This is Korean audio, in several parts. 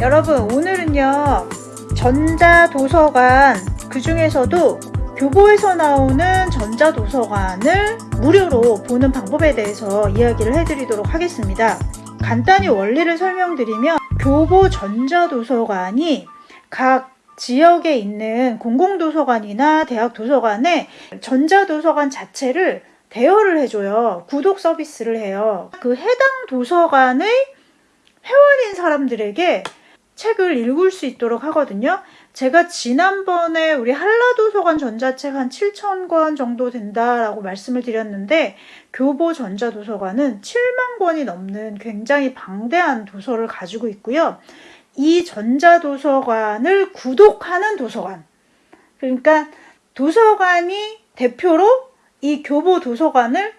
여러분 오늘은요 전자도서관 그 중에서도 교보에서 나오는 전자도서관을 무료로 보는 방법에 대해서 이야기를 해드리도록 하겠습니다. 간단히 원리를 설명드리면 교보 전자도서관이 각 지역에 있는 공공도서관이나 대학 도서관에 전자도서관 자체를 대여를 해줘요. 구독 서비스를 해요. 그 해당 도서관의 회원인 사람들에게 책을 읽을 수 있도록 하거든요. 제가 지난번에 우리 한라도서관 전자책 한 7,000권 정도 된다라고 말씀을 드렸는데 교보 전자도서관은 7만 권이 넘는 굉장히 방대한 도서를 가지고 있고요. 이 전자도서관을 구독하는 도서관. 그러니까 도서관이 대표로 이 교보 도서관을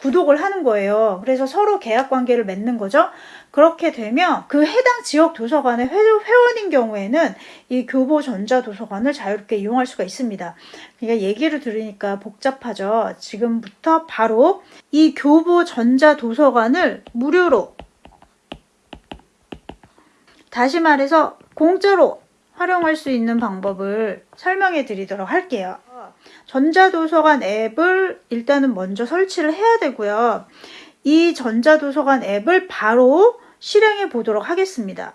구독을 하는 거예요. 그래서 서로 계약 관계를 맺는 거죠. 그렇게 되면 그 해당 지역 도서관의 회원인 경우에는 이 교보 전자도서관을 자유롭게 이용할 수가 있습니다. 그러니까 얘기를 들으니까 복잡하죠. 지금부터 바로 이 교보 전자도서관을 무료로 다시 말해서 공짜로 활용할 수 있는 방법을 설명해 드리도록 할게요. 전자도서관 앱을 일단은 먼저 설치를 해야 되고요. 이 전자도서관 앱을 바로 실행해 보도록 하겠습니다.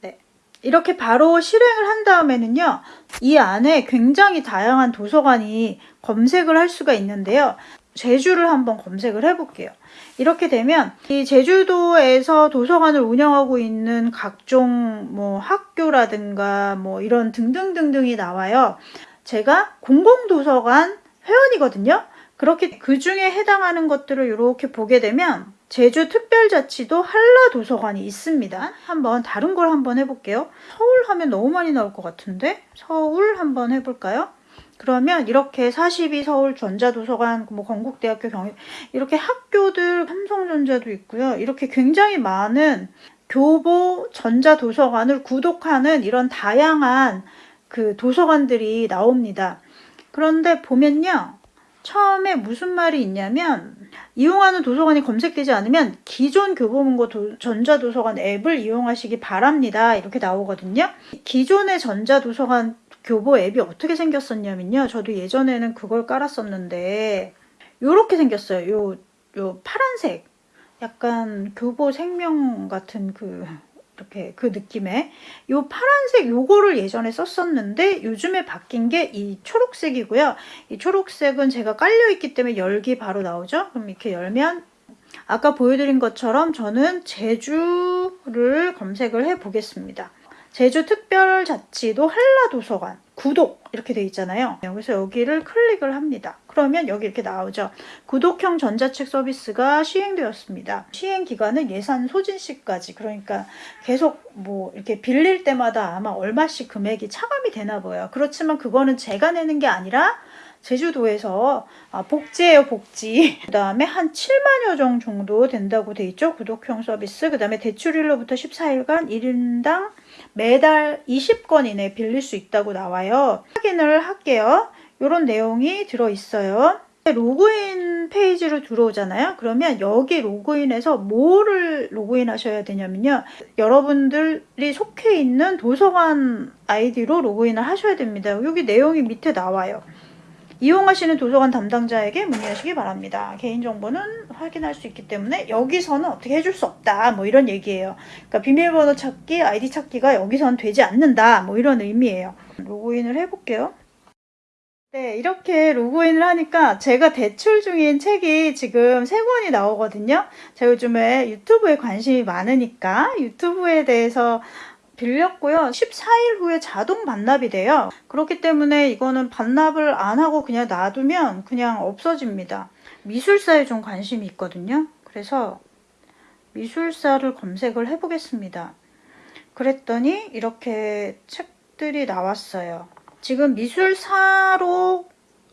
네. 이렇게 바로 실행을 한 다음에는요. 이 안에 굉장히 다양한 도서관이 검색을 할 수가 있는데요. 제주를 한번 검색을 해볼게요. 이렇게 되면 이 제주도에서 도서관을 운영하고 있는 각종 뭐 학교라든가 뭐 이런 등등등등이 나와요. 제가 공공도서관 회원이거든요. 그렇게 그 중에 해당하는 것들을 이렇게 보게 되면 제주특별자치도 한라도서관이 있습니다. 한번 다른 걸 한번 해볼게요. 서울 하면 너무 많이 나올 것 같은데 서울 한번 해볼까요? 그러면 이렇게 42 서울 전자도서관, 뭐 건국대학교 경희 이렇게 학교들 삼성전자도 있고요. 이렇게 굉장히 많은 교보 전자도서관을 구독하는 이런 다양한 그 도서관들이 나옵니다. 그런데 보면요. 처음에 무슨 말이 있냐면 이용하는 도서관이 검색되지 않으면 기존 교보문고 도, 전자도서관 앱을 이용하시기 바랍니다. 이렇게 나오거든요. 기존의 전자도서관 교보 앱이 어떻게 생겼었냐면요. 저도 예전에는 그걸 깔았었는데 이렇게 생겼어요. 요, 요 파란색 약간 교보 생명 같은 그 이렇게 그 느낌의 요 파란색 요거를 예전에 썼었는데 요즘에 바뀐 게 이 초록색이고요. 이 초록색은 제가 깔려 있기 때문에 열기 바로 나오죠. 그럼 이렇게 열면 아까 보여드린 것처럼 저는 제주를 검색을 해 보겠습니다. 제주특별자치도 한라도서관 구독 이렇게 돼 있잖아요. 여기서 여기를 클릭을 합니다. 그러면 여기 이렇게 나오죠. 구독형 전자책 서비스가 시행되었습니다. 시행 기간은 예산 소진 시까지 그러니까 계속 뭐 이렇게 빌릴 때마다 아마 얼마씩 금액이 차감이 되나 봐요. 그렇지만 그거는 제가 내는 게 아니라 제주도에서 아, 복지예요 복지 그 다음에 한 7만여 종 정도 된다고 돼 있죠 구독형 서비스 그 다음에 대출일로부터 14일간 1인당 매달 20건 이내 빌릴 수 있다고 나와요 확인을 할게요 이런 내용이 들어있어요 로그인 페이지로 들어오잖아요 그러면 여기 로그인해서 뭐를 로그인 하셔야 되냐면요 여러분들이 속해 있는 도서관 아이디로 로그인을 하셔야 됩니다 여기 내용이 밑에 나와요 이용하시는 도서관 담당자에게 문의하시기 바랍니다. 개인정보는 확인할 수 있기 때문에 여기서는 어떻게 해줄 수 없다. 뭐 이런 얘기예요. 그러니까 비밀번호 찾기, 아이디 찾기가 여기서는 되지 않는다. 뭐 이런 의미예요. 로그인을 해볼게요. 네, 이렇게 로그인을 하니까 제가 대출 중인 책이 지금 세 권이 나오거든요. 제가 요즘에 유튜브에 관심이 많으니까 유튜브에 대해서 빌렸고요. 14일 후에 자동 반납이 돼요. 그렇기 때문에 이거는 반납을 안 하고 그냥 놔두면 그냥 없어집니다. 미술사에 좀 관심이 있거든요. 그래서 미술사를 검색을 해보겠습니다. 그랬더니 이렇게 책들이 나왔어요. 지금 미술사로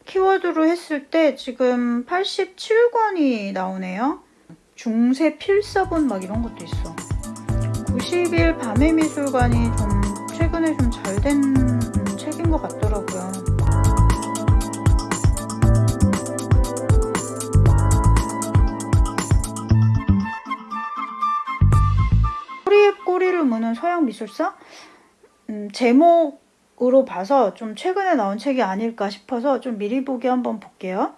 키워드로 했을 때 지금 87권이 나오네요. 중세 필사본 막 이런 것도 있어. 90일 밤의 미술관이 좀 최근에 좀 잘 된 책인 것 같더라고요. 꼬리에 꼬리를 문은 서양 미술사 음, 제목 으로 봐서 좀 최근에 나온 책이 아닐까 싶어서 좀 미리 보기 한번 볼게요.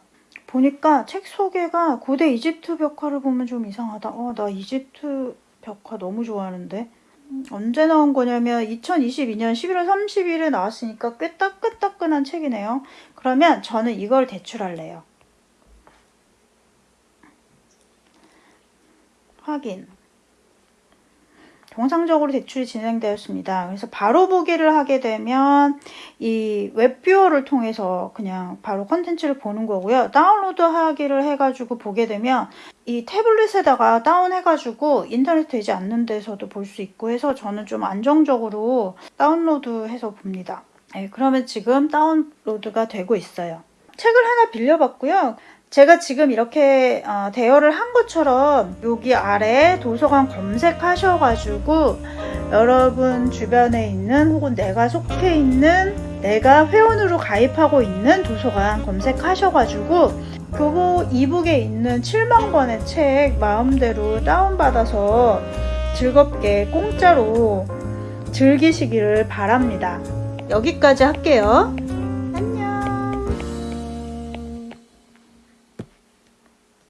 보니까 책 소개가 고대 이집트 벽화를 보면 좀 이상하다. 어, 나 이집트 벽화 너무 좋아하는데. 음, 언제 나온 거냐면 2022년 11월 30일에 나왔으니까 꽤 따끈따끈한 책이네요. 그러면 저는 이걸 대출할래요. 확인. 정상적으로 대출이 진행되었습니다. 그래서 바로 보기를 하게 되면 이 web viewer를 통해서 그냥 바로 컨텐츠를 보는 거고요. 다운로드 하기를 해가지고 보게 되면 이 태블릿에다가 다운해가지고 인터넷 되지 않는 데서도 볼 수 있고 해서 저는 좀 안정적으로 다운로드해서 봅니다. 네, 그러면 지금 다운로드가 되고 있어요. 책을 하나 빌려봤고요. 제가 지금 이렇게 어, 대여를 한 것처럼 여기 아래 도서관 검색하셔가지고 여러분 주변에 있는 혹은 내가 속해 있는 내가 회원으로 가입하고 있는 도서관 검색하셔가지고 교보 이북에 있는 7만 권의 책 마음대로 다운받아서 즐겁게 공짜로 즐기시기를 바랍니다. 여기까지 할게요.